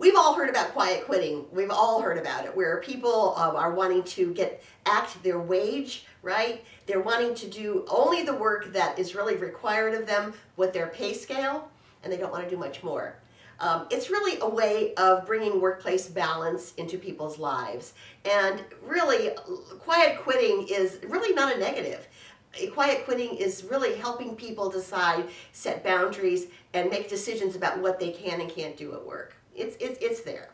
We've all heard about quiet quitting. We've all heard about it, where people um, are wanting to get act their wage, right? They're wanting to do only the work that is really required of them with their pay scale, and they don't want to do much more. Um, it's really a way of bringing workplace balance into people's lives. And really, quiet quitting is really not a negative. Quiet quitting is really helping people decide, set boundaries, and make decisions about what they can and can't do at work. It's, it's, it's there.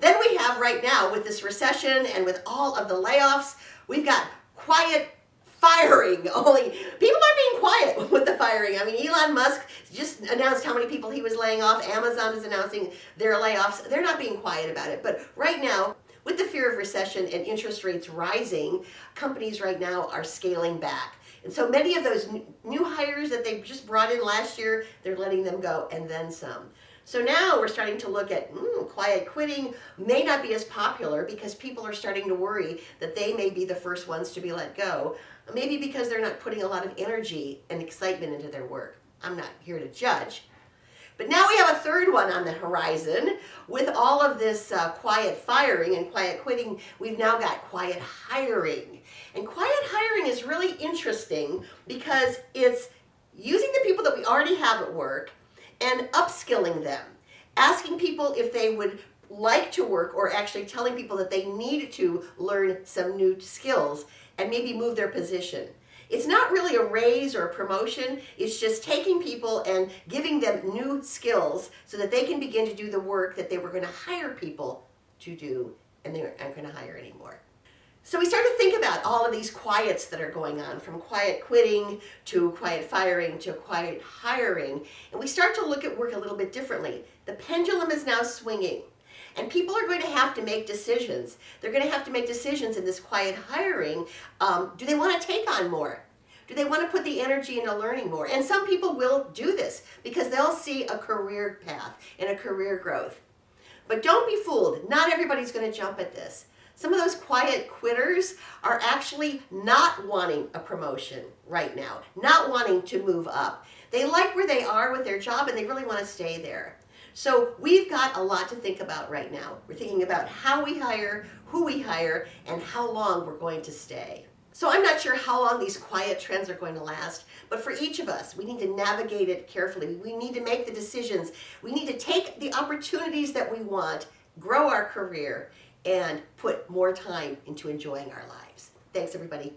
Then we have right now with this recession and with all of the layoffs, we've got quiet firing. Only people are being quiet with the firing. I mean, Elon Musk just announced how many people he was laying off. Amazon is announcing their layoffs. They're not being quiet about it. But right now, with the fear of recession and interest rates rising, companies right now are scaling back. And so many of those new hires that they just brought in last year, they're letting them go and then some. So now we're starting to look at mm, quiet quitting may not be as popular because people are starting to worry that they may be the first ones to be let go. Maybe because they're not putting a lot of energy and excitement into their work. I'm not here to judge. But now we have a third one on the horizon. With all of this uh, quiet firing and quiet quitting, we've now got quiet hiring. And quiet hiring is really interesting because it's using the people that we already have at work and upskilling them. Asking people if they would like to work or actually telling people that they need to learn some new skills and maybe move their position. It's not really a raise or a promotion. It's just taking people and giving them new skills so that they can begin to do the work that they were going to hire people to do and they aren't going to hire anymore. So we start to think about all of these quiets that are going on, from quiet quitting to quiet firing to quiet hiring. And we start to look at work a little bit differently. The pendulum is now swinging. And people are going to have to make decisions. They're going to have to make decisions in this quiet hiring. Um, do they want to take on more? Do they want to put the energy into learning more? And some people will do this because they'll see a career path and a career growth. But don't be fooled. Not everybody's going to jump at this. Some of those quiet quitters are actually not wanting a promotion right now, not wanting to move up. They like where they are with their job and they really want to stay there. So we've got a lot to think about right now. We're thinking about how we hire, who we hire, and how long we're going to stay. So I'm not sure how long these quiet trends are going to last, but for each of us, we need to navigate it carefully. We need to make the decisions. We need to take the opportunities that we want, grow our career, and put more time into enjoying our lives. Thanks, everybody.